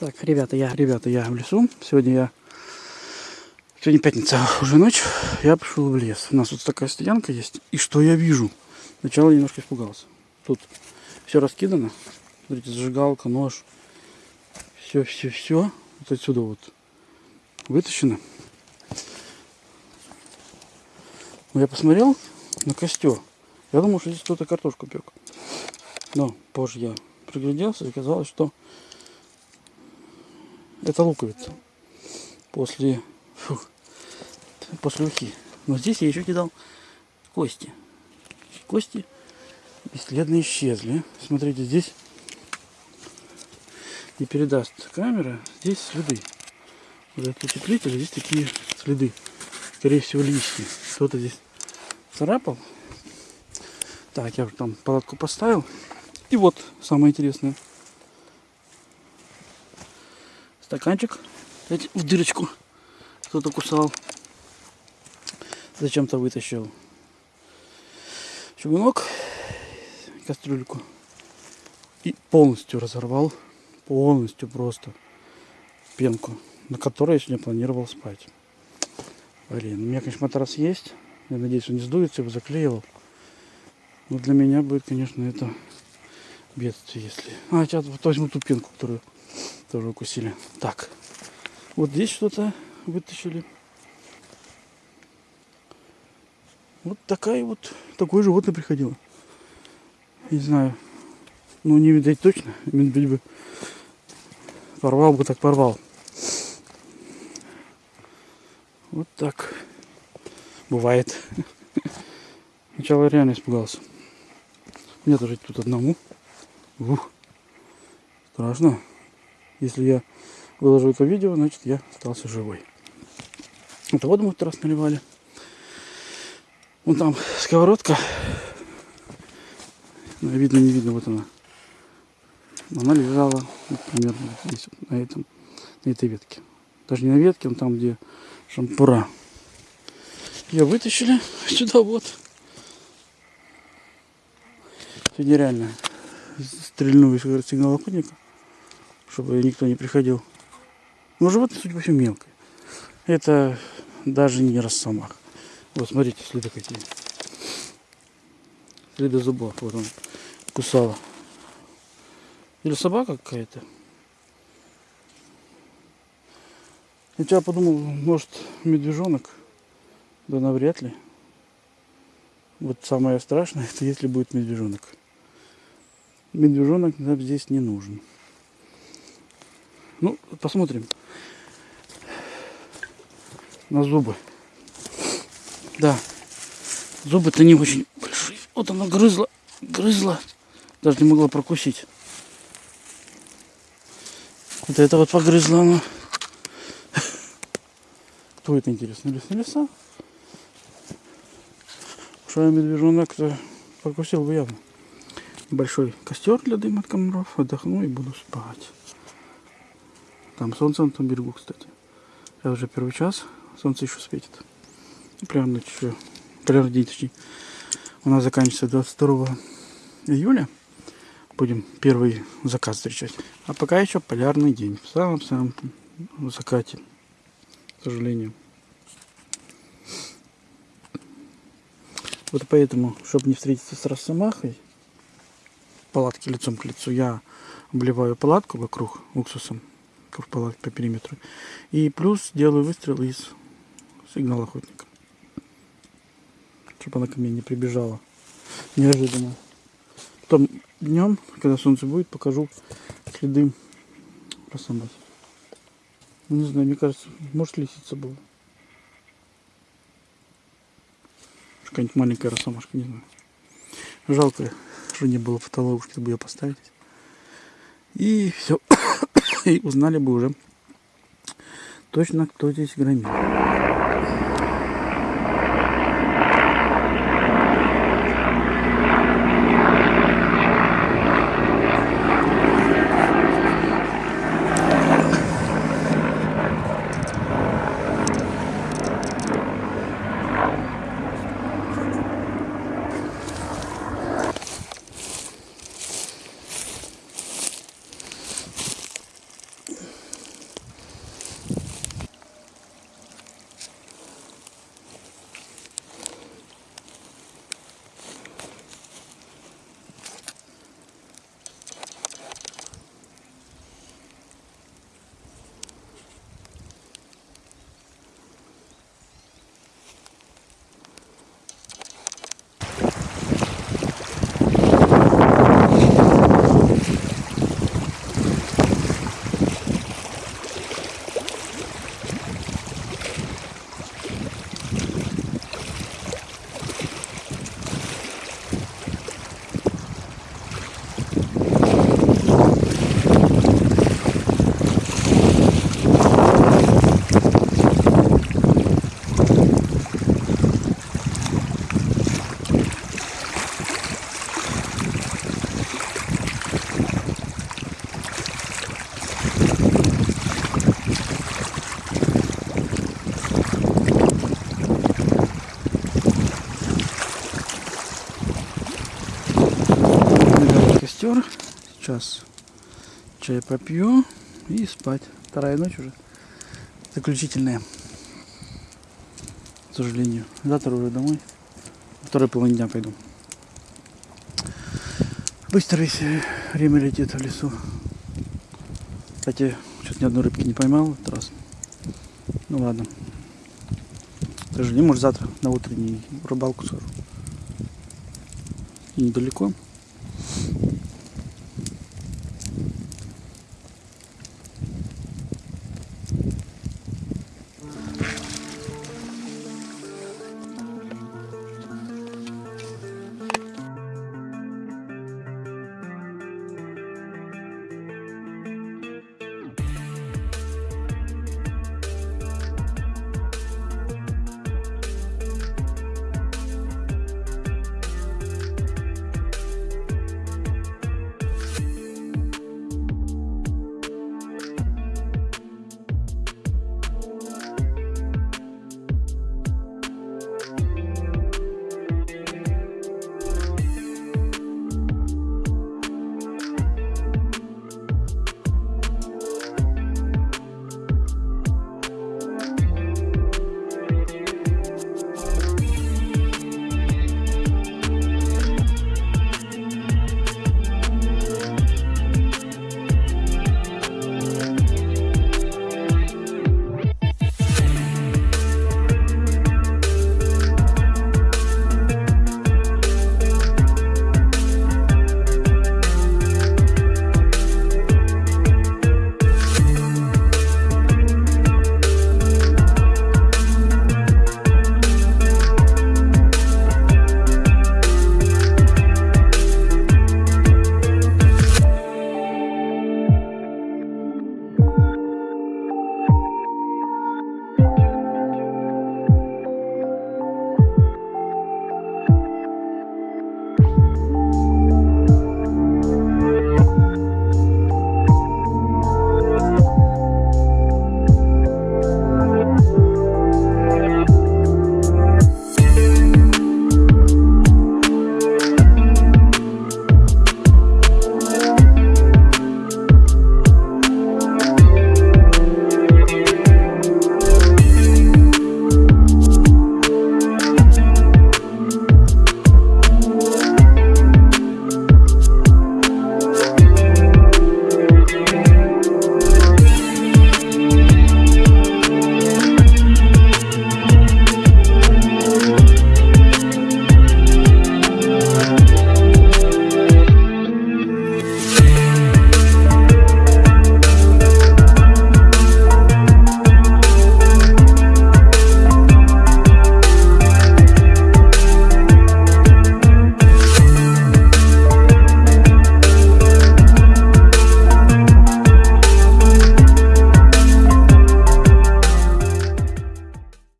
Так, ребята, я, ребята, я в лесу. Сегодня я, сегодня пятница, уже ночь. Я пришел в лес. У нас вот такая стоянка есть. И что я вижу? Сначала немножко испугался. Тут все раскидано. Смотрите, зажигалка, нож. Все, все, все. Вот отсюда вот вытащено. Но я посмотрел на костер. Я думал, что здесь кто-то картошку пек. Но позже я пригляделся и оказалось, что это луковица. После, фу, после ухи. Но здесь я еще кидал кости. Кости бесследно исчезли. Смотрите, здесь не передаст камера. Здесь следы. Вот этот здесь такие следы. Скорее всего, лишние. Кто-то здесь царапал. Так, я уже там палатку поставил. И вот самое интересное. Стаканчик в дырочку кто-то кусал. Зачем-то вытащил чугунок, кастрюльку. И полностью разорвал. Полностью просто пенку, на которой я сегодня планировал спать. Блин, у меня, конечно, матрас есть. Я надеюсь, он не сдуется, его заклеивал. Но для меня будет, конечно, это бедствие, если... А, сейчас возьму ту пенку, которую тоже укусили. Так, вот здесь что-то вытащили. Вот такая вот, такое животное приходило. Не знаю, ну не видать точно, медведь бы порвал бы, так порвал. Вот так бывает. Сначала реально испугался. Мне тоже тут одному. Ух, страшно. Если я выложу это видео, значит я остался живой. Это воду мы в раз наливали. Вон там сковородка. Ну, видно, не видно, вот она. Она лежала примерно вот здесь, вот, на, этом, на этой ветке. Даже не на ветке, он там, где шампура. Ее вытащили сюда вот. Сегодня реально стрельну из сигнала охотника, чтобы никто не приходил. Но животное, судя по всему, мелкое. Это даже не росомах. Вот смотрите, следы какие. Следы зубов. Вот он кусала. Или собака какая-то. Я подумал, может медвежонок. Да навряд ли. Вот самое страшное, это если будет медвежонок медвежонок нам здесь не нужен. Ну, посмотрим на зубы. Да, зубы-то не очень большие. Вот она грызла, грызла, даже не могла прокусить. Вот это вот погрызла она. Кто это интересно? Лесные леса? Что медвежонок-то прокусил бы явно большой костер для дыма от комаров, отдохну и буду спать. Там солнце на том берегу, кстати. Я уже первый час, солнце еще светит. Примерно еще, примерно день точнее. У нас заканчивается 22 июля. Будем первый закат встречать. А пока еще полярный день. В самом-самом закате, к сожалению. Вот поэтому, чтобы не встретиться с росомахой, палатки лицом к лицу, я обливаю палатку вокруг уксусом, палатки по периметру. И плюс делаю выстрел из сигнала охотника. Чтобы она ко мне не прибежала. Неожиданно. Потом днем, когда солнце будет, покажу следы росомахи. Ну, не знаю, мне кажется, может лисица была. Какая-нибудь маленькая росомашка, не знаю. Жалко, что не было фотоловушки, чтобы ее поставить. И все. И узнали бы уже точно, кто здесь громил. Костер. Сейчас чай попью и спать. Вторая ночь уже. Заключительная. К сожалению. Завтра уже домой. Второй половине дня пойду. Быстро весь время летит в лесу. Кстати, что-то ни одной рыбки не поймал в этот раз. Ну ладно. К сожалению, может завтра на утреннюю рыбалку. И недалеко.